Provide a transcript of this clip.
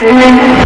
Amen.